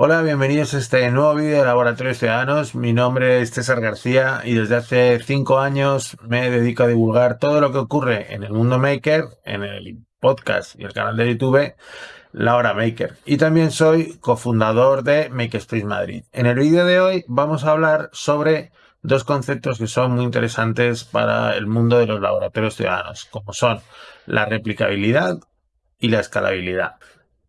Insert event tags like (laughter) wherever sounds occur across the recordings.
Hola, bienvenidos a este nuevo vídeo de Laboratorios Ciudadanos. Mi nombre es César García y desde hace cinco años me dedico a divulgar todo lo que ocurre en el mundo maker, en el podcast y el canal de YouTube La Hora Maker. Y también soy cofundador de Makerspace Madrid. En el vídeo de hoy vamos a hablar sobre dos conceptos que son muy interesantes para el mundo de los laboratorios ciudadanos, como son la replicabilidad y la escalabilidad.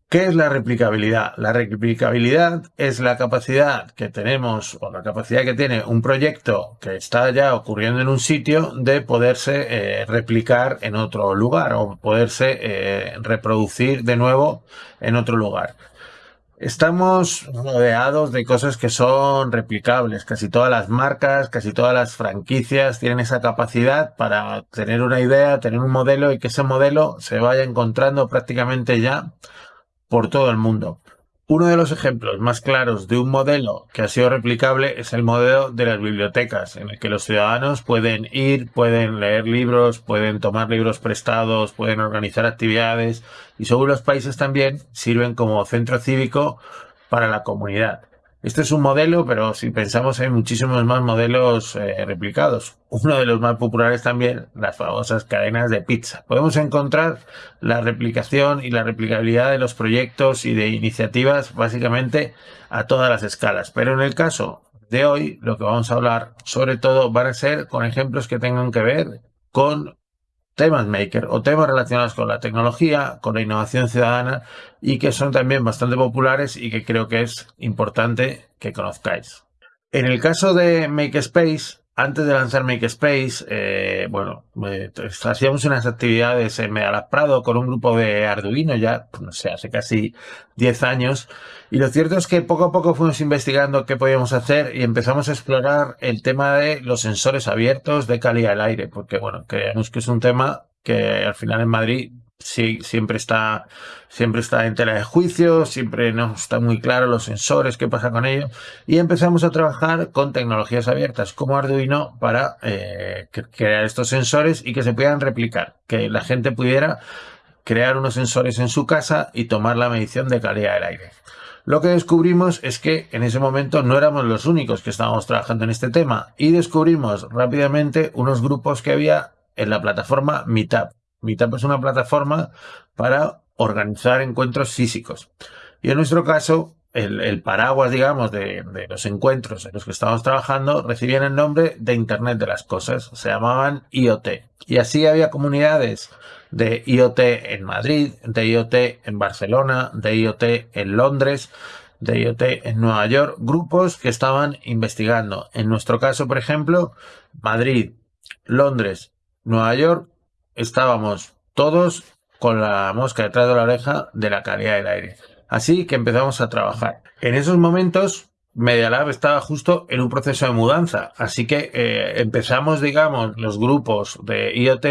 ¿Qué es la replicabilidad? La replicabilidad es la capacidad que tenemos o la capacidad que tiene un proyecto que está ya ocurriendo en un sitio de poderse eh, replicar en otro lugar o poderse eh, reproducir de nuevo en otro lugar. Estamos rodeados de cosas que son replicables. Casi todas las marcas, casi todas las franquicias tienen esa capacidad para tener una idea, tener un modelo y que ese modelo se vaya encontrando prácticamente ya por todo el mundo. Uno de los ejemplos más claros de un modelo que ha sido replicable es el modelo de las bibliotecas, en el que los ciudadanos pueden ir, pueden leer libros, pueden tomar libros prestados, pueden organizar actividades y según los países también sirven como centro cívico para la comunidad. Este es un modelo, pero si pensamos hay muchísimos más modelos eh, replicados. Uno de los más populares también, las famosas cadenas de pizza. Podemos encontrar la replicación y la replicabilidad de los proyectos y de iniciativas básicamente a todas las escalas. Pero en el caso de hoy, lo que vamos a hablar sobre todo van a ser con ejemplos que tengan que ver con temas maker o temas relacionados con la tecnología, con la innovación ciudadana y que son también bastante populares y que creo que es importante que conozcáis. En el caso de Makespace, antes de lanzar Makespace, eh, bueno, eh, hacíamos unas actividades en Medalab Prado con un grupo de Arduino ya, pues, no sé, hace casi 10 años. Y lo cierto es que poco a poco fuimos investigando qué podíamos hacer y empezamos a explorar el tema de los sensores abiertos de calidad del aire, porque bueno, creemos que es un tema que al final en Madrid sí, siempre está, siempre está en tela de juicio, siempre no está muy claro los sensores, qué pasa con ellos. Y empezamos a trabajar con tecnologías abiertas como Arduino para eh, crear estos sensores y que se puedan replicar, que la gente pudiera crear unos sensores en su casa y tomar la medición de calidad del aire. Lo que descubrimos es que en ese momento no éramos los únicos que estábamos trabajando en este tema y descubrimos rápidamente unos grupos que había en la plataforma Meetup. Meetup es una plataforma para organizar encuentros físicos. Y en nuestro caso, el, paraguas, digamos, de, los encuentros en los que estábamos trabajando recibían el nombre de Internet de las Cosas. Se llamaban IoT. Y así había comunidades de IoT en Madrid, de IoT en Barcelona, de IoT en Londres, de IoT en Nueva York, grupos que estaban investigando. En nuestro caso, por ejemplo, Madrid, Londres, Nueva York estábamos todos con la mosca detrás de la oreja de la calidad del aire. Así que empezamos a trabajar. En esos momentos, Media Lab estaba justo en un proceso de mudanza. Así que eh, empezamos, digamos, los grupos de IoT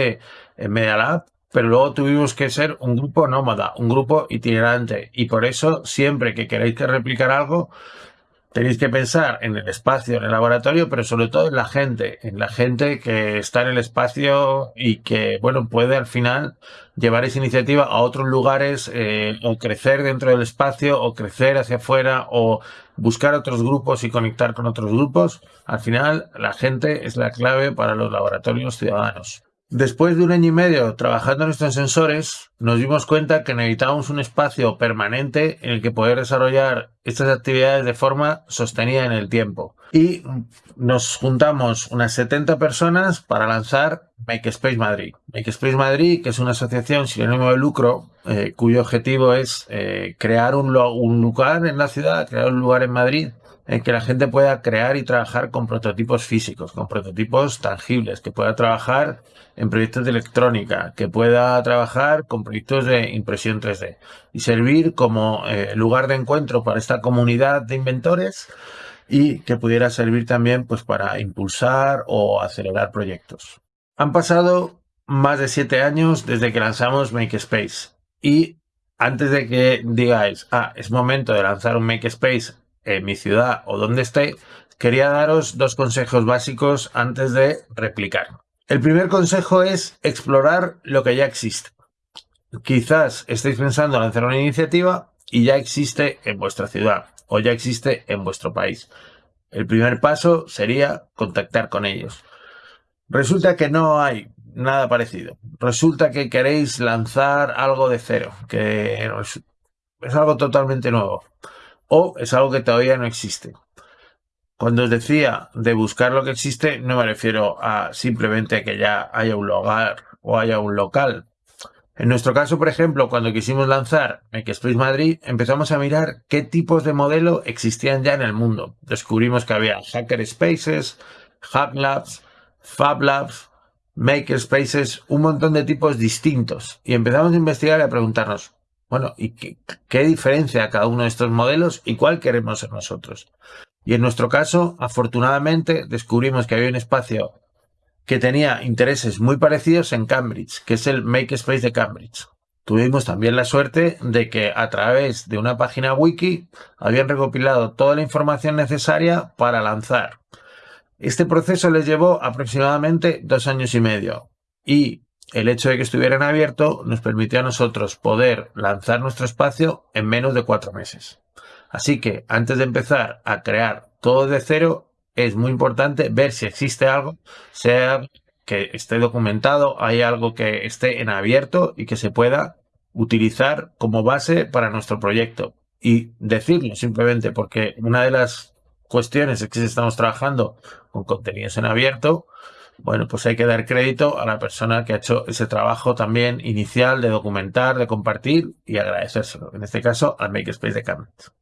en Media Lab, pero luego tuvimos que ser un grupo nómada, un grupo itinerante. Y por eso, siempre que queréis que replicar algo, Tenéis que pensar en el espacio, en el laboratorio, pero sobre todo en la gente, en la gente que está en el espacio y que, bueno, puede al final llevar esa iniciativa a otros lugares eh, o crecer dentro del espacio o crecer hacia afuera o buscar otros grupos y conectar con otros grupos. Al final, la gente es la clave para los laboratorios ciudadanos. Después de un año y medio trabajando en estos sensores, nos dimos cuenta que necesitábamos un espacio permanente en el que poder desarrollar estas actividades de forma sostenida en el tiempo. Y nos juntamos unas 70 personas para lanzar Makespace Madrid. Makespace Madrid, que es una asociación sin ánimo de lucro, eh, cuyo objetivo es eh, crear un, un lugar en la ciudad, crear un lugar en Madrid en que la gente pueda crear y trabajar con prototipos físicos, con prototipos tangibles, que pueda trabajar en proyectos de electrónica, que pueda trabajar con proyectos de impresión 3D y servir como eh, lugar de encuentro para esta comunidad de inventores y que pudiera servir también pues para impulsar o acelerar proyectos. Han pasado más de siete años desde que lanzamos Makespace y antes de que digáis, ah, es momento de lanzar un Makespace en mi ciudad o donde esté, quería daros dos consejos básicos antes de replicar. El primer consejo es explorar lo que ya existe. Quizás estéis pensando en lanzar una iniciativa y ya existe en vuestra ciudad. o ya existe en vuestro país. El primer paso sería contactar con ellos. Resulta que no hay nada parecido. Resulta que queréis lanzar algo de cero, que es algo totalmente nuevo. O es algo que todavía no existe. Cuando os decía de buscar lo que existe, no me refiero a simplemente que ya haya un lugar o haya un local. En nuestro caso, por ejemplo, cuando quisimos lanzar Makerspace Madrid, empezamos a mirar qué tipos de modelo existían ya en el mundo. Descubrimos que había Hacker Spaces, Hub Labs, Fab Labs, Makerspaces, un montón de tipos distintos. Y empezamos a investigar y a preguntarnos, bueno, ¿y qué, diferencia cada uno de estos modelos y cuál queremos ser nosotros? Y en nuestro caso, afortunadamente, descubrimos que había un espacio que tenía intereses muy parecidos en Cambridge, que es el Makerspace de Cambridge. Tuvimos también la suerte de que a través de una página wiki habían recopilado toda la información necesaria para lanzar. Este proceso les llevó aproximadamente dos años y medio y el hecho de que estuvieran abierto nos permitió a nosotros poder lanzar nuestro espacio en menos de cuatro meses. Así que antes de empezar a crear todo de cero, es muy importante ver si existe algo, sea que esté documentado, hay algo que esté en abierto y que se pueda utilizar como base para nuestro proyecto. Y decirlo simplemente porque una de las cuestiones es que estamos trabajando con contenidos en abierto, bueno, pues hay que dar crédito a la persona que ha hecho ese trabajo también inicial de documentar, de compartir y agradecérselo. En este caso, al Makerspace de Cambridge.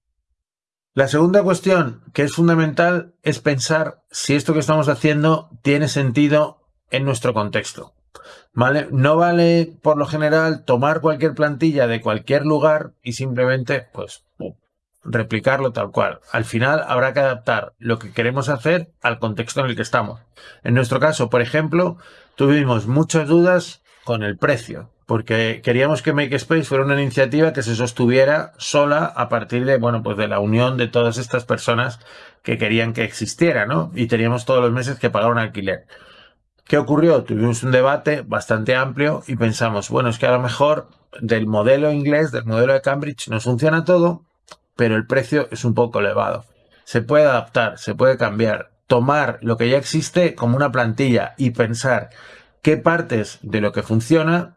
La segunda cuestión que es fundamental es pensar si esto que estamos haciendo tiene sentido en nuestro contexto. ¿Vale? No vale, por lo general, tomar cualquier plantilla de cualquier lugar y simplemente, pues, replicarlo tal cual. Al final habrá que adaptar lo que queremos hacer al contexto en el que estamos. En nuestro caso, por ejemplo, tuvimos muchas dudas con el precio porque queríamos que Makespace fuera una iniciativa que se sostuviera sola a partir de, bueno, pues de la unión de todas estas personas que querían que existiera, ¿no? Y teníamos todos los meses que pagar un alquiler. ¿Qué ocurrió? Tuvimos un debate bastante amplio y pensamos, bueno, es que a lo mejor del modelo inglés, del modelo de Cambridge, nos funciona todo, pero el precio es un poco elevado. Se puede adaptar, se puede cambiar, tomar lo que ya existe como una plantilla y pensar qué partes de lo que funciona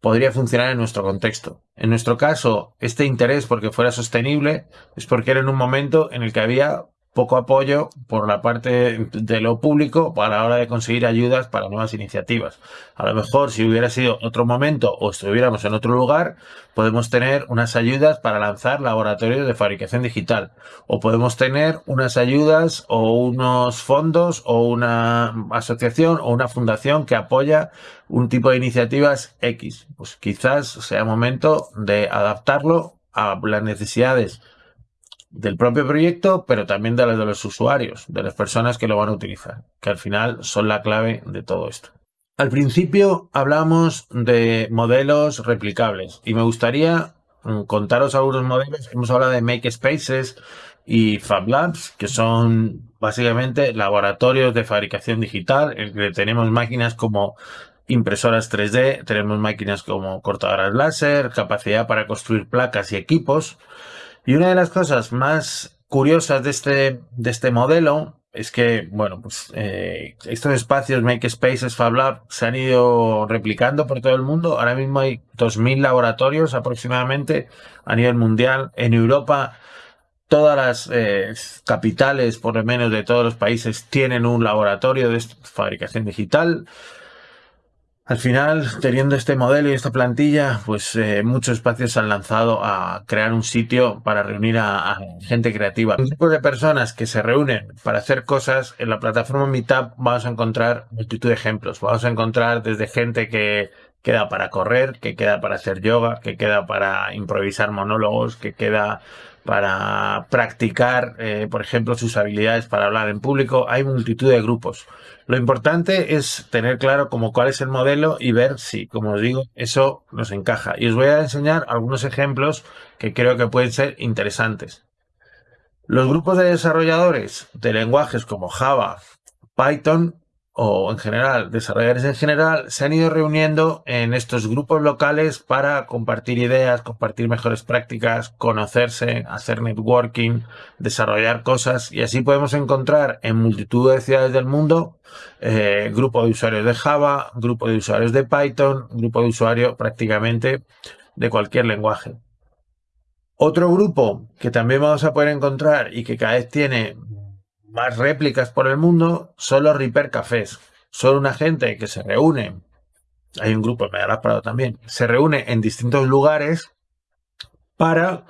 podría funcionar en nuestro contexto. En nuestro caso, este interés porque fuera sostenible es porque era en un momento en el que había poco apoyo por la parte de lo público para la hora de conseguir ayudas para nuevas iniciativas. A lo mejor si hubiera sido otro momento o estuviéramos en otro lugar, podemos tener unas ayudas para lanzar laboratorios de fabricación digital o podemos tener unas ayudas o unos fondos o una asociación o una fundación que apoya un tipo de iniciativas X. Pues quizás sea momento de adaptarlo a las necesidades del propio proyecto, pero también de las de los usuarios, de las personas que lo van a utilizar, que al final son la clave de todo esto. Al principio hablamos de modelos replicables y me gustaría mm, contaros algunos modelos. Hemos hablado de Makespaces y Fab Labs, que son básicamente laboratorios de fabricación digital, en que tenemos máquinas como impresoras 3D, tenemos máquinas como cortadoras láser, capacidad para construir placas y equipos. Y una de las cosas más curiosas de este, de este modelo es que, bueno, pues eh, estos espacios Makespaces, Fab Lab se han ido replicando por todo el mundo. Ahora mismo hay 2.000 laboratorios aproximadamente a nivel mundial. En Europa, todas las eh, capitales, por lo menos de todos los países, tienen un laboratorio de fabricación digital. Al final, teniendo este modelo y esta plantilla, pues eh, muchos espacios se han lanzado a crear un sitio para reunir a, gente creativa. Un tipo de personas que se reúnen para hacer cosas, en la plataforma Meetup vamos a encontrar multitud de ejemplos. Vamos a encontrar desde gente que queda para correr, que queda para hacer yoga, que queda para improvisar monólogos, que queda para practicar, eh, por ejemplo, sus habilidades para hablar en público. Hay multitud de grupos. Lo importante es tener claro como cuál es el modelo y ver si, como os digo, eso nos encaja. Y os voy a enseñar algunos ejemplos que creo que pueden ser interesantes. Los grupos de desarrolladores de lenguajes como Java, Python, o en general, desarrolladores en general, se han ido reuniendo en estos grupos locales para compartir ideas, compartir mejores prácticas, conocerse, hacer networking, desarrollar cosas y así podemos encontrar en multitud de ciudades del mundo eh, grupo de usuarios de Java, grupo de usuarios de Python, grupo de usuarios prácticamente de cualquier lenguaje. Otro grupo que también vamos a poder encontrar y que cada vez tiene más réplicas por el mundo son los Reaper Cafés. Son una gente que se reúne, hay un grupo, me darás parado también, se reúne en distintos lugares para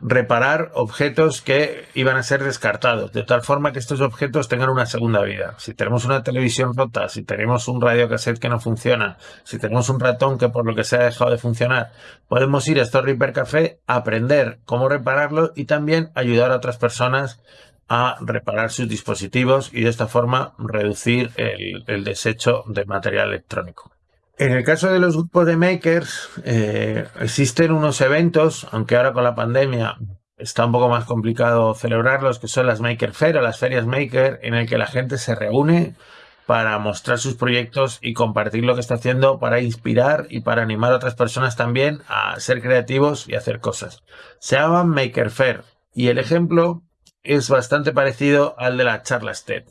reparar objetos que iban a ser descartados, de tal forma que estos objetos tengan una segunda vida. Si tenemos una televisión rota, si tenemos un radio cassette que no funciona, si tenemos un ratón que por lo que se ha dejado de funcionar, podemos ir a estos Reaper Café, aprender cómo repararlo y también ayudar a otras personas a reparar sus dispositivos y de esta forma reducir el, desecho de material electrónico. En el caso de los grupos de makers, eh, existen unos eventos, aunque ahora con la pandemia está un poco más complicado celebrarlos, que son las Maker Fair o las ferias Maker, en el que la gente se reúne para mostrar sus proyectos y compartir lo que está haciendo para inspirar y para animar a otras personas también a ser creativos y hacer cosas. Se llaman Maker Fair y el ejemplo es bastante parecido al de la charla TED.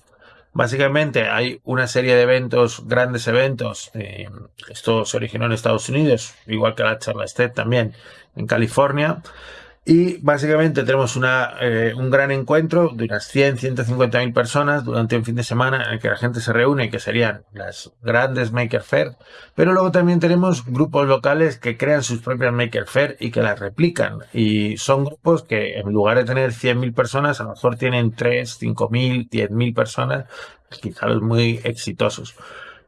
Básicamente hay una serie de eventos, grandes eventos, eh, esto se originó en Estados Unidos, igual que la charla TED también en California, y básicamente tenemos una, eh, un gran encuentro de unas 100, 150 mil personas durante un fin de semana en el que la gente se reúne, que serían las grandes Maker Fair. Pero luego también tenemos grupos locales que crean sus propias Maker Fair y que las replican. Y son grupos que en lugar de tener 100.000 personas, a lo mejor tienen 3, 5.000, 10.000 personas, quizá los muy exitosos.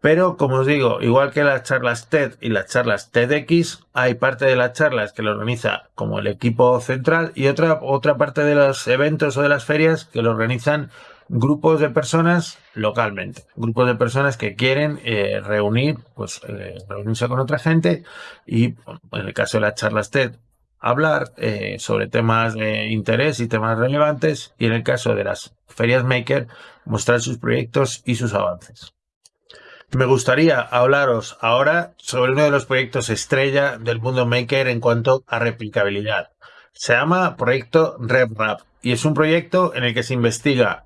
Pero, como os digo, igual que las charlas TED y las charlas TEDx, hay parte de las charlas que lo organiza como el equipo central y otra, otra parte de los eventos o de las ferias que lo organizan grupos de personas localmente. Grupos de personas que quieren eh, reunir, pues eh, reunirse con otra gente y, en el caso de las charlas TED, hablar eh, sobre temas de interés y temas relevantes y en el caso de las ferias Maker, mostrar sus proyectos y sus avances. Me gustaría hablaros ahora sobre uno de los proyectos estrella del mundo maker en cuanto a replicabilidad. Se llama Proyecto RepRap y es un proyecto en el que se investiga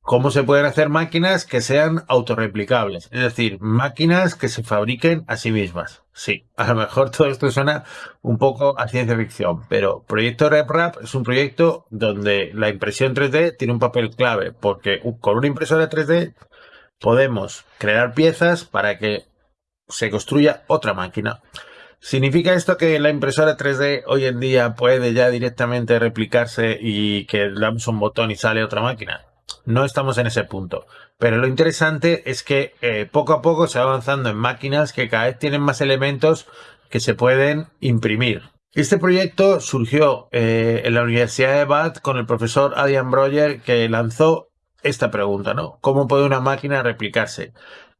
cómo se pueden hacer máquinas que sean autorreplicables, es decir, máquinas que se fabriquen a sí mismas. Sí, a lo mejor todo esto suena un poco a ciencia ficción, pero Proyecto RepRap es un proyecto donde la impresión 3D tiene un papel clave, porque con una impresora 3D podemos crear piezas para que se construya otra máquina. ¿Significa esto que la impresora 3D hoy en día puede ya directamente replicarse y que damos un botón y sale otra máquina? No estamos en ese punto. Pero lo interesante es que eh, poco a poco se va avanzando en máquinas que cada vez tienen más elementos que se pueden imprimir. Este proyecto surgió eh, en la Universidad de Bath con el profesor Adrian Broyer que lanzó esta pregunta, ¿no? ¿Cómo puede una máquina replicarse?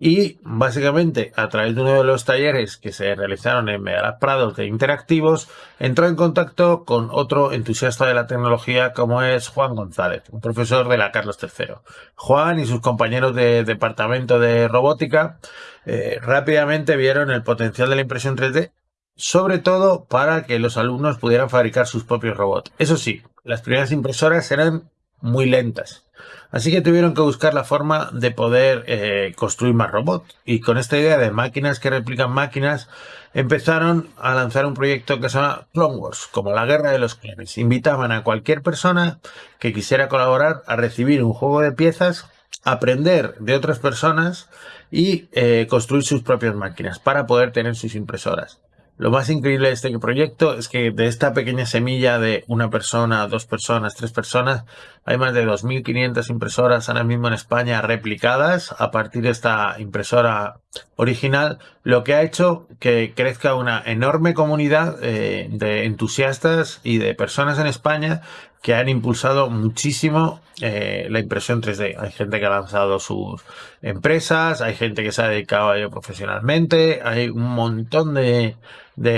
Y básicamente, a través de uno de los talleres que se realizaron en Medalaz Prados de Interactivos, entró en contacto con otro entusiasta de la tecnología como es Juan González, un profesor de la Carlos III. Juan y sus compañeros de departamento de robótica eh, rápidamente vieron el potencial de la impresión 3D, sobre todo para que los alumnos pudieran fabricar sus propios robots. Eso sí, las primeras impresoras eran muy lentas Así que tuvieron que buscar la forma de poder eh, construir más robots. Y con esta idea de máquinas que replican máquinas, empezaron a lanzar un proyecto que se llama Clone Wars, como la guerra de los clones. Invitaban a cualquier persona que quisiera colaborar a recibir un juego de piezas, aprender de otras personas y eh, construir sus propias máquinas para poder tener sus impresoras. Lo más increíble de este proyecto es que de esta pequeña semilla de una persona, dos personas, tres personas, hay más de 2.500 impresoras ahora mismo en España replicadas a partir de esta impresora original, lo que ha hecho que crezca una enorme comunidad eh, de entusiastas y de personas en España que han impulsado muchísimo eh, la impresión 3D. Hay gente que ha lanzado sus empresas, hay gente que se ha dedicado a ello profesionalmente, hay un montón de,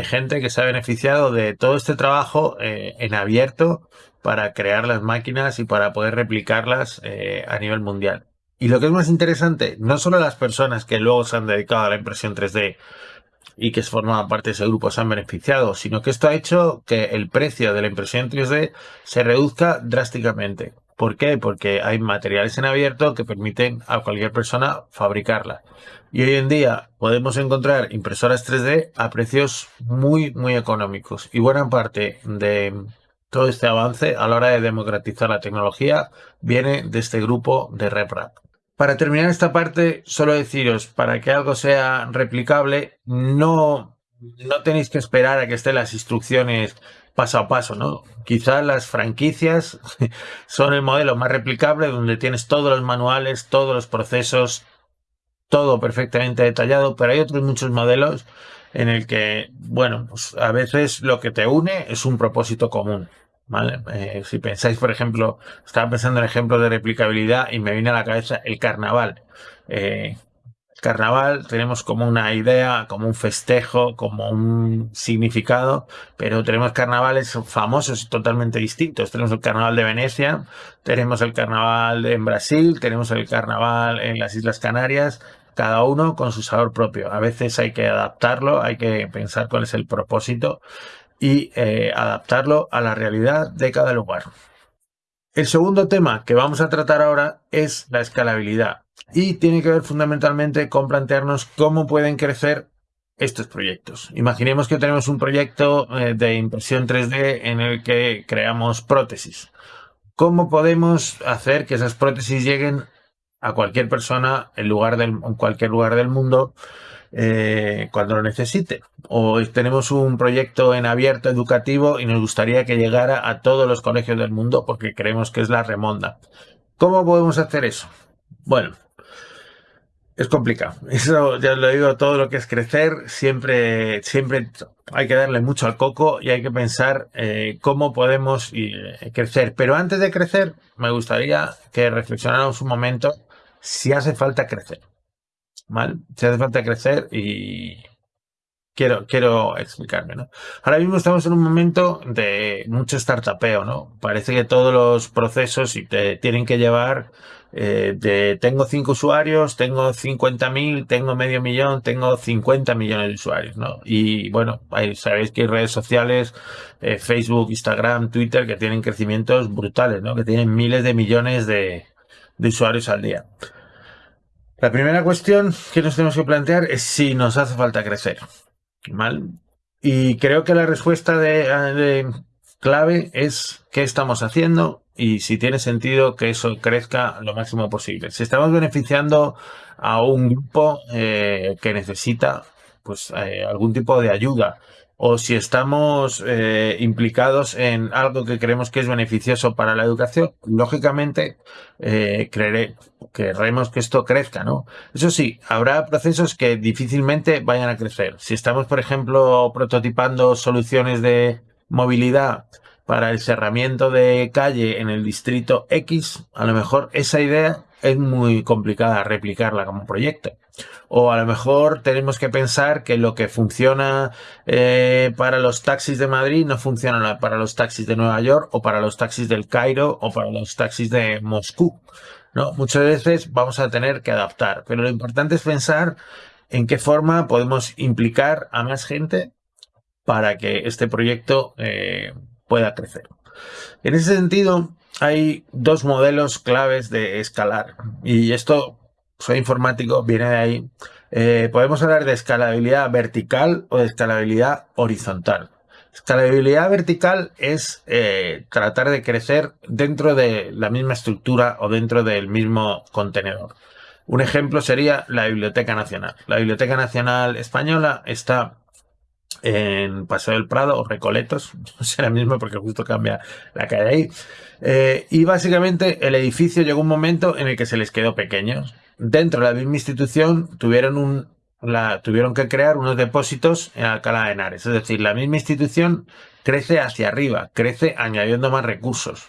gente que se ha beneficiado de todo este trabajo eh, en abierto para crear las máquinas y para poder replicarlas eh, a nivel mundial. Y lo que es más interesante, no solo las personas que luego se han dedicado a la impresión 3D y que formaban parte de ese grupo se han beneficiado, sino que esto ha hecho que el precio de la impresión 3D se reduzca drásticamente. ¿Por qué? Porque hay materiales en abierto que permiten a cualquier persona fabricarla. Y hoy en día podemos encontrar impresoras 3D a precios muy, muy económicos. Y buena parte de todo este avance a la hora de democratizar la tecnología viene de este grupo de RepRap. Para terminar esta parte, solo deciros, para que algo sea replicable, no, no tenéis que esperar a que estén las instrucciones paso a paso, ¿no? Quizás las franquicias (laughs) son el modelo más replicable donde tienes todos los manuales, todos los procesos, todo perfectamente detallado, pero hay otros muchos modelos en el que, bueno, pues a veces lo que te une es un propósito común. ¿Vale? Eh, si pensáis, por ejemplo, estaba pensando en ejemplos de replicabilidad y me viene a la cabeza el carnaval. Eh, carnaval tenemos como una idea, como un festejo, como un significado, pero tenemos carnavales famosos y totalmente distintos. Tenemos el carnaval de Venecia, tenemos el carnaval en Brasil, tenemos el carnaval en las Islas Canarias, cada uno con su sabor propio. A veces hay que adaptarlo, hay que pensar cuál es el propósito y eh, adaptarlo a la realidad de cada lugar. El segundo tema que vamos a tratar ahora es la escalabilidad y tiene que ver fundamentalmente con plantearnos cómo pueden crecer estos proyectos. Imaginemos que tenemos un proyecto eh, de impresión 3D en el que creamos prótesis. ¿Cómo podemos hacer que esas prótesis lleguen a cualquier persona en, cualquier lugar del mundo eh, cuando lo necesite. O tenemos un proyecto en abierto educativo y nos gustaría que llegara a todos los colegios del mundo porque creemos que es la remonda. ¿Cómo podemos hacer eso? Bueno, es complicado. (laughs) Eso ya lo digo, todo lo que es crecer, siempre, siempre hay que darle mucho al coco y hay que pensar eh, cómo podemos eh, crecer. Pero antes de crecer, me gustaría que reflexionáramos un momento si hace falta crecer. ¿Vale? Si hace falta crecer y quiero, quiero explicarme, ¿no? Ahora mismo estamos en un momento de mucho startupeo, ¿no? Parece que todos los procesos y te tienen que llevar eh, de tengo cinco usuarios, tengo 50.000, tengo medio millón, tengo 50 millones de usuarios, ¿no? Y bueno, sabéis que hay redes sociales, eh, Facebook, Instagram, Twitter, que tienen crecimientos brutales, ¿no? Que tienen miles de millones de, de usuarios al día. La primera cuestión que nos tenemos que plantear es si nos hace falta crecer. ¿Mal? Y creo que la respuesta de, clave es qué estamos haciendo y si tiene sentido que eso crezca lo máximo posible. Si estamos beneficiando a un grupo eh, que necesita pues eh, algún tipo de ayuda o si estamos eh, implicados en algo que creemos que es beneficioso para la educación, lógicamente eh, querremos que esto crezca, ¿no? Eso sí, habrá procesos que difícilmente vayan a crecer. Si estamos, por ejemplo, prototipando soluciones de movilidad para el cerramiento de calle en el distrito X, a lo mejor esa idea es muy complicada replicarla como proyecto. O a lo mejor tenemos que pensar que lo que funciona eh, para los taxis de Madrid no funciona para los taxis de Nueva York o para los taxis del Cairo o para los taxis de Moscú. ¿no? Muchas veces vamos a tener que adaptar, pero lo importante es pensar en qué forma podemos implicar a más gente para que este proyecto eh, pueda crecer. En ese sentido, hay dos modelos claves de escalar y esto soy informático, viene de ahí. Eh, podemos hablar de escalabilidad vertical o de escalabilidad horizontal. Escalabilidad vertical es eh, tratar de crecer dentro de la misma estructura o dentro del mismo contenedor. Un ejemplo sería la Biblioteca Nacional. La Biblioteca Nacional Española está en Paseo del Prado o Recoletos, (laughs) no será el mismo porque justo cambia la calle ahí. Eh, y básicamente el edificio llegó un momento en el que se les quedó pequeño dentro de la misma institución tuvieron un, la, tuvieron que crear unos depósitos en Alcalá de Henares. Es decir, la misma institución crece hacia arriba, crece añadiendo más recursos.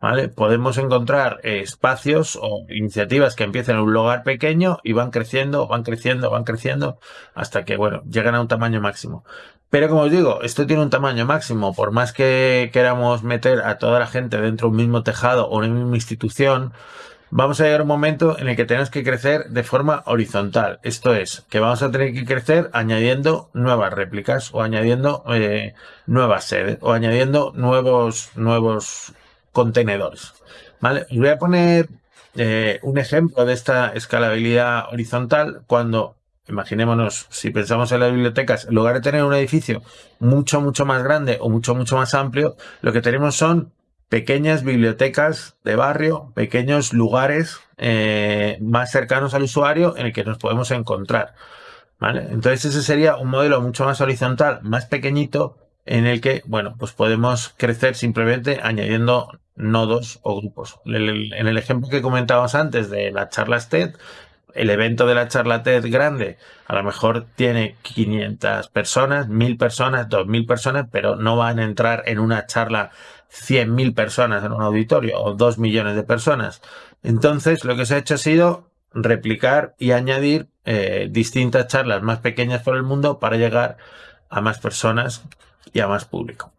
¿Vale? Podemos encontrar espacios o iniciativas que empiezan en un lugar pequeño y van creciendo, van creciendo, van creciendo hasta que, bueno, llegan a un tamaño máximo. Pero como os digo, esto tiene un tamaño máximo. Por más que queramos meter a toda la gente dentro de un mismo tejado o una misma institución, vamos a llegar a un momento en el que tenemos que crecer de forma horizontal. Esto es, que vamos a tener que crecer añadiendo nuevas réplicas o añadiendo eh, nuevas sedes o añadiendo nuevos, nuevos contenedores. ¿Vale? voy a poner eh, un ejemplo de esta escalabilidad horizontal cuando Imaginémonos, si pensamos en las bibliotecas, en lugar de tener un edificio mucho, mucho más grande o mucho, mucho más amplio, lo que tenemos son pequeñas bibliotecas de barrio, pequeños lugares eh, más cercanos al usuario en el que nos podemos encontrar. ¿vale? Entonces ese sería un modelo mucho más horizontal, más pequeñito, en el que, bueno, pues podemos crecer simplemente añadiendo nodos o grupos. En el ejemplo que comentábamos antes de las charlas TED, el evento de la charla TED grande a lo mejor tiene 500 personas, 1000 personas, 2000 personas, pero no van a entrar en una charla 100.000 personas en un auditorio o 2 millones de personas. Entonces, lo que se ha hecho ha sido replicar y añadir eh, distintas charlas más pequeñas por el mundo para llegar a más personas y a más público.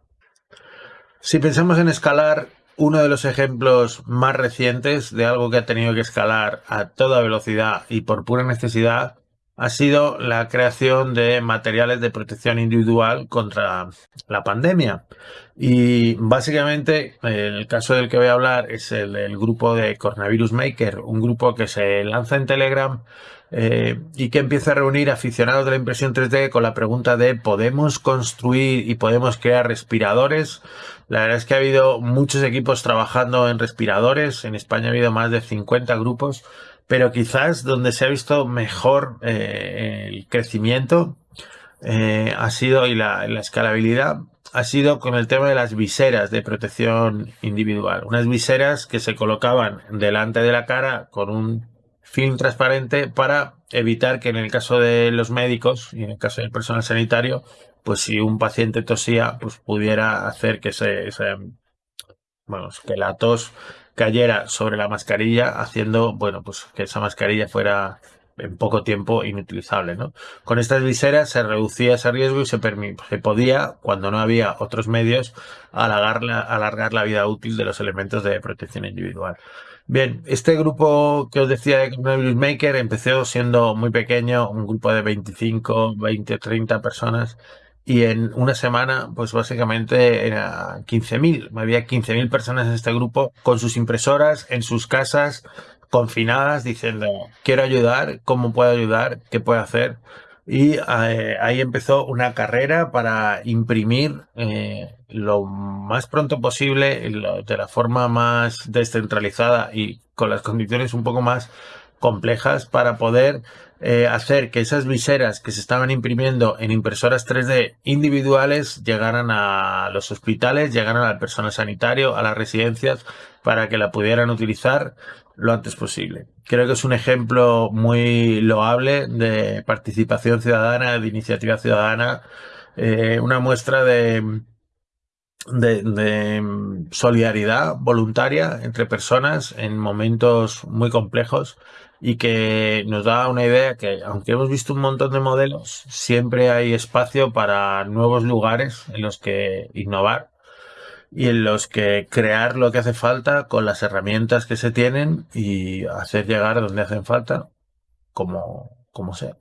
Si pensamos en escalar uno de los ejemplos más recientes de algo que ha tenido que escalar a toda velocidad y por pura necesidad ha sido la creación de materiales de protección individual contra la pandemia. Y básicamente el caso del que voy a hablar es el del grupo de Coronavirus Maker, un grupo que se lanza en Telegram eh, y que empieza a reunir aficionados de la impresión 3D con la pregunta de ¿podemos construir y podemos crear respiradores? La verdad es que ha habido muchos equipos trabajando en respiradores. En España ha habido más de 50 grupos, pero quizás donde se ha visto mejor eh, el crecimiento eh, ha sido y la, la escalabilidad ha sido con el tema de las viseras de protección individual. Unas viseras que se colocaban delante de la cara con un film transparente para evitar que en el caso de los médicos y en el caso del personal sanitario pues si un paciente tosía, pues pudiera hacer que se, bueno, que la tos cayera sobre la mascarilla, haciendo, bueno, pues que esa mascarilla fuera en poco tiempo inutilizable, ¿no? Con estas viseras se reducía ese riesgo y se, podía, cuando no había otros medios, alargar la, alargar la vida útil de los elementos de protección individual. Bien, este grupo que os decía de Coronavirus Maker empezó siendo muy pequeño, un grupo de 25, 20, 30 personas y en una semana, pues básicamente era 15.000. Había 15.000 personas en este grupo con sus impresoras en sus casas, confinadas, diciendo, quiero ayudar, ¿cómo puedo ayudar? ¿Qué puedo hacer? Y eh, ahí empezó una carrera para imprimir eh, lo más pronto posible, de la forma más descentralizada y con las condiciones un poco más complejas para poder eh, hacer que esas viseras que se estaban imprimiendo en impresoras 3D individuales llegaran a los hospitales, llegaran al personal sanitario, a las residencias, para que la pudieran utilizar lo antes posible. Creo que es un ejemplo muy loable de participación ciudadana, de iniciativa ciudadana, eh, una muestra de, de, solidaridad voluntaria entre personas en momentos muy complejos y que nos da una idea que, aunque hemos visto un montón de modelos, siempre hay espacio para nuevos lugares en los que innovar y en los que crear lo que hace falta con las herramientas que se tienen y hacer llegar donde hacen falta, como, como sea.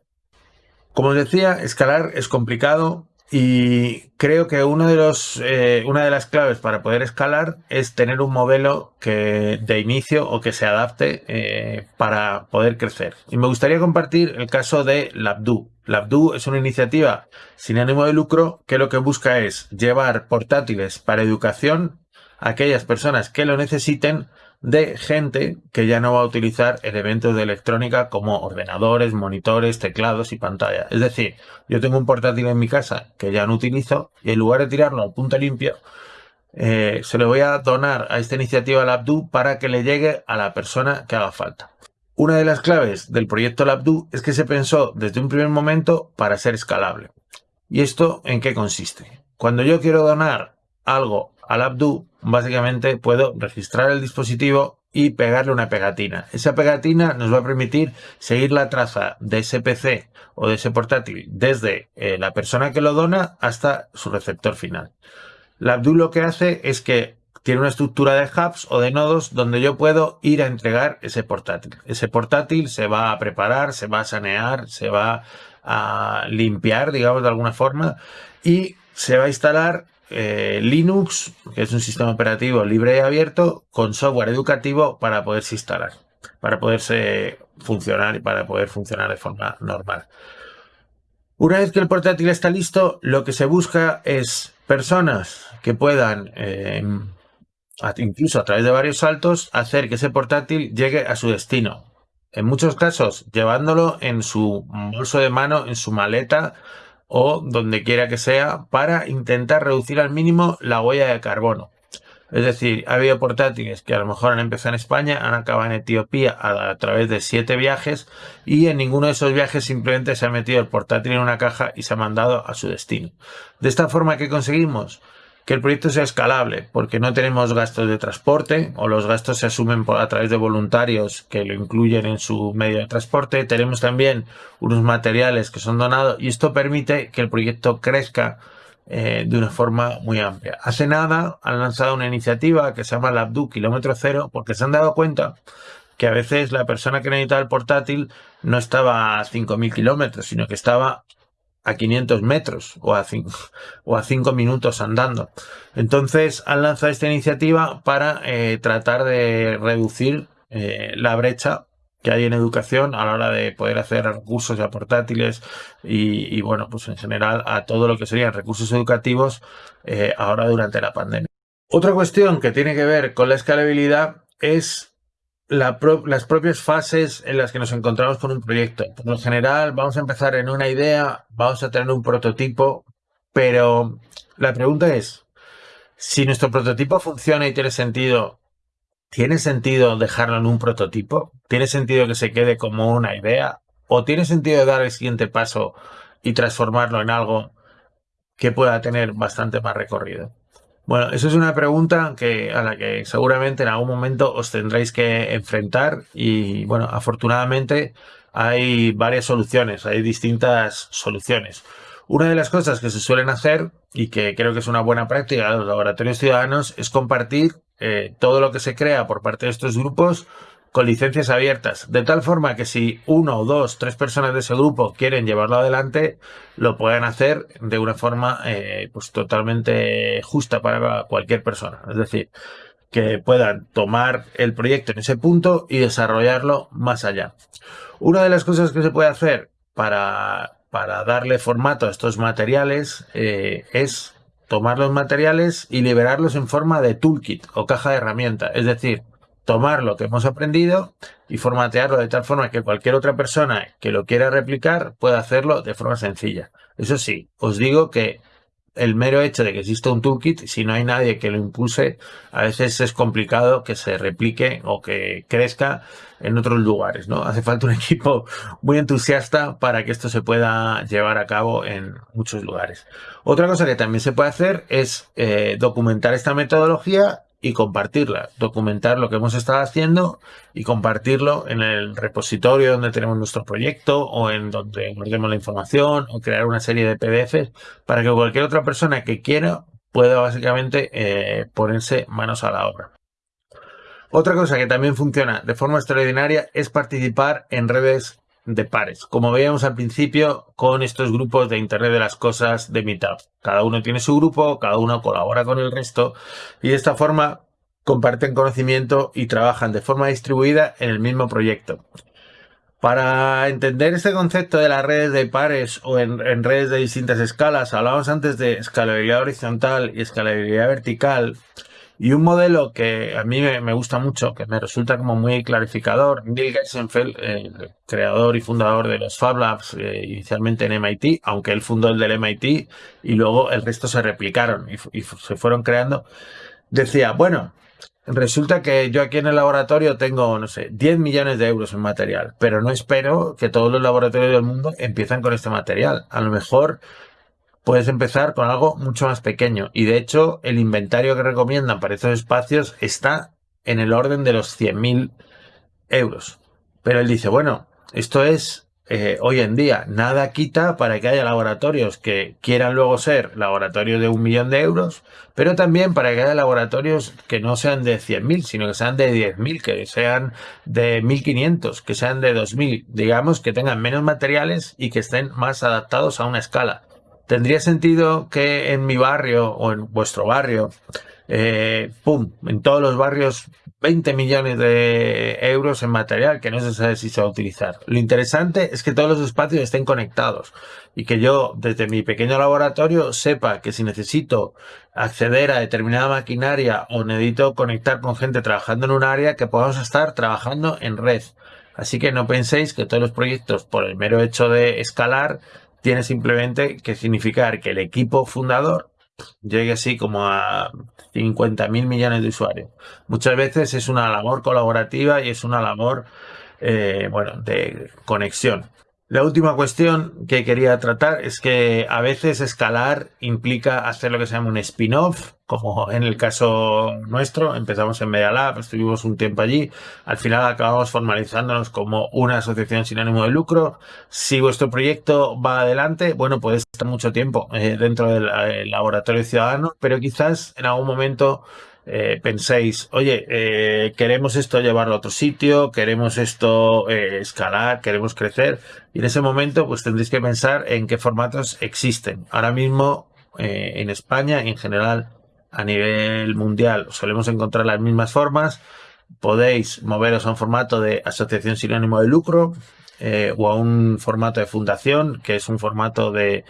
Como os decía, escalar es complicado, y creo que uno de los, eh, una de las claves para poder escalar es tener un modelo que de inicio o que se adapte eh, para poder crecer. Y me gustaría compartir el caso de Labdu. Labdu es una iniciativa sin ánimo de lucro que lo que busca es llevar portátiles para educación a aquellas personas que lo necesiten de gente que ya no va a utilizar elementos de electrónica como ordenadores, monitores, teclados y pantalla. Es decir, yo tengo un portátil en mi casa que ya no utilizo y en lugar de tirarlo al punto limpio, eh, se lo voy a donar a esta iniciativa LabDo para que le llegue a la persona que haga falta. Una de las claves del proyecto LabDo es que se pensó desde un primer momento para ser escalable. ¿Y esto en qué consiste? Cuando yo quiero donar algo al Abdu, básicamente puedo registrar el dispositivo y pegarle una pegatina. Esa pegatina nos va a permitir seguir la traza de ese PC o de ese portátil desde eh, la persona que lo dona hasta su receptor final. La lo que hace es que tiene una estructura de hubs o de nodos donde yo puedo ir a entregar ese portátil. Ese portátil se va a preparar, se va a sanear, se va a limpiar, digamos, de alguna forma, y se va a instalar eh, Linux, que es un sistema operativo libre y abierto, con software educativo para poderse instalar, para poderse funcionar y para poder funcionar de forma normal. Una vez que el portátil está listo, lo que se busca es personas que puedan, eh, incluso a través de varios saltos, hacer que ese portátil llegue a su destino. En muchos casos, llevándolo en su bolso de mano, en su maleta o donde quiera que sea, para intentar reducir al mínimo la huella de carbono. Es decir, ha habido portátiles que a lo mejor han empezado en España, han acabado en Etiopía a, través de siete viajes y en ninguno de esos viajes simplemente se ha metido el portátil en una caja y se ha mandado a su destino. De esta forma, ¿qué conseguimos? Que el proyecto sea escalable, porque no tenemos gastos de transporte o los gastos se asumen a través de voluntarios que lo incluyen en su medio de transporte. Tenemos también unos materiales que son donados y esto permite que el proyecto crezca eh, de una forma muy amplia. Hace nada han lanzado una iniciativa que se llama Labdu Kilómetro Cero porque se han dado cuenta que a veces la persona que necesitaba el portátil no estaba a 5.000 kilómetros, sino que estaba a 500 metros o a 5, o a 5 minutos andando. Entonces han lanzado esta iniciativa para eh, tratar de reducir eh, la brecha que hay en educación a la hora de poder hacer recursos ya portátiles y, bueno, pues en general a todo lo que serían recursos educativos eh, ahora durante la pandemia. Otra cuestión que tiene que ver con la escalabilidad es las propias fases en las que nos encontramos con un proyecto. Por lo general vamos a empezar en una idea, vamos a tener un prototipo, pero la pregunta es, si nuestro prototipo funciona y tiene sentido, ¿Tiene sentido dejarlo en un prototipo? ¿Tiene sentido que se quede como una idea? ¿O tiene sentido dar el siguiente paso y transformarlo en algo que pueda tener bastante más recorrido? Bueno, eso es una pregunta a la que seguramente en algún momento os tendréis que enfrentar y bueno, afortunadamente hay varias soluciones, hay distintas soluciones. Una de las cosas que se suelen hacer y que creo que es una buena práctica de los laboratorios ciudadanos es compartir eh, todo lo que se crea por parte de estos grupos con licencias abiertas, de tal forma que si uno o dos, tres personas de ese grupo quieren llevarlo adelante, lo puedan hacer de una forma eh, pues totalmente justa para cualquier persona. Es decir, que puedan tomar el proyecto en ese punto y desarrollarlo más allá. Una de las cosas que se puede hacer para, para darle formato a estos materiales eh, es tomar los materiales y liberarlos en forma de toolkit o caja de herramientas. Es decir, tomar lo que hemos aprendido y formatearlo de tal forma que cualquier otra persona que lo quiera replicar pueda hacerlo de forma sencilla. Eso sí, os digo que el mero hecho de que exista un toolkit, si no hay nadie que lo impulse, a veces es complicado que se replique o que crezca en otros lugares, ¿no? Hace falta un (laughs) equipo muy entusiasta para que esto se pueda llevar a cabo en muchos lugares. Otra cosa que también se puede hacer es eh, documentar esta metodología y compartirla, documentar lo que hemos estado haciendo y compartirlo en el repositorio donde tenemos nuestro proyecto o en donde guardemos la información o crear una serie de PDFs para que cualquier otra persona que quiera pueda básicamente eh, ponerse manos a la obra. Otra cosa que también funciona de forma extraordinaria es participar en redes de pares, como veíamos al principio con estos grupos de Internet de las Cosas de Meetup. Cada uno tiene su grupo, cada uno colabora con el resto y de esta forma comparten conocimiento y trabajan de forma distribuida en el mismo proyecto. Para entender este concepto de las redes de pares o en, en redes de distintas escalas, hablábamos antes de escalabilidad horizontal y escalabilidad vertical. Y un modelo que a mí me, gusta mucho, que me resulta como muy clarificador, Neil Gershenfeld, el creador y fundador de los Fab Labs, eh, inicialmente en MIT, aunque él fundó el del MIT y luego el resto se replicaron y, se fueron creando, decía, bueno, Resulta que yo aquí en el laboratorio tengo, no sé, 10 millones de euros en material, pero no espero que todos los laboratorios del mundo empiecen con este material. A lo mejor puedes empezar con algo mucho más pequeño. Y de hecho, el inventario que recomiendan para estos espacios está en el orden de los 100.000 euros. Pero él dice, bueno, esto es eh, hoy en día. Nada quita para que haya laboratorios que quieran luego ser laboratorios de un millón de euros, pero también para que haya laboratorios que no sean de 100.000, sino que sean de 10.000, que sean de 1.500, que sean de 2.000, digamos, que tengan menos materiales y que estén más adaptados a una escala. ¿Tendría sentido que en mi barrio o en vuestro barrio, eh, pum, en todos los barrios 20 millones de euros en material que no se sabe si se va a utilizar. Lo interesante es que todos los espacios estén conectados y que yo desde mi pequeño laboratorio sepa que si necesito acceder a determinada maquinaria o necesito conectar con gente trabajando en un área que podamos estar trabajando en red. Así que no penséis que todos los proyectos por el mero hecho de escalar tiene simplemente que significar que el equipo fundador llegue así como a 50 mil millones de usuarios. Muchas veces es una labor colaborativa y es una labor, eh, bueno, de conexión. La última cuestión que quería tratar es que a veces escalar implica hacer lo que se llama un spin-off, como en el caso nuestro, empezamos en Media Lab, estuvimos un tiempo allí, al final acabamos formalizándonos como una asociación sin ánimo de lucro. Si vuestro proyecto va adelante, bueno, puede estar mucho tiempo eh, dentro del eh, laboratorio ciudadano, pero quizás en algún momento eh, penséis, oye, eh, queremos esto llevarlo a otro sitio, queremos esto eh, escalar, queremos crecer, y en ese momento pues tendréis que pensar en qué formatos existen. Ahora mismo en España en general a nivel mundial solemos encontrar las mismas formas. Podéis moveros a un formato de asociación sin ánimo de lucro o a un formato de fundación, que es un formato de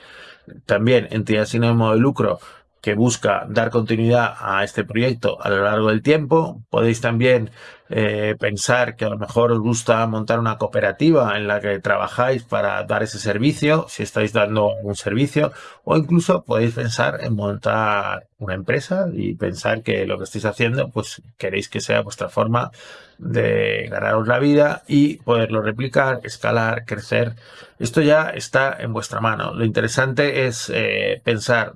también entidad sin ánimo de lucro, que busca dar continuidad a este proyecto a lo largo del tiempo. Podéis también eh, pensar que a lo mejor os gusta montar una cooperativa en la que trabajáis para dar ese servicio, si estáis dando un servicio, o incluso podéis pensar en montar una empresa y pensar que lo que estáis haciendo, pues queréis que sea vuestra forma de ganaros la vida y poderlo replicar, escalar, crecer. Esto ya está en vuestra mano. Lo interesante es eh, pensar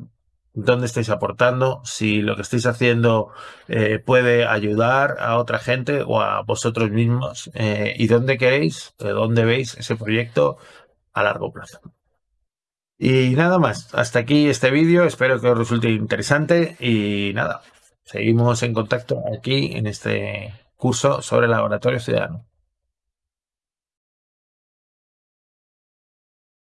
dónde estáis aportando, si lo que estáis haciendo eh, puede ayudar a otra gente o a vosotros mismos eh, y dónde queréis, dónde veis ese proyecto a largo plazo. Y nada más, hasta aquí este vídeo, espero que os resulte interesante y nada, seguimos en contacto aquí en este curso sobre laboratorio ciudadano.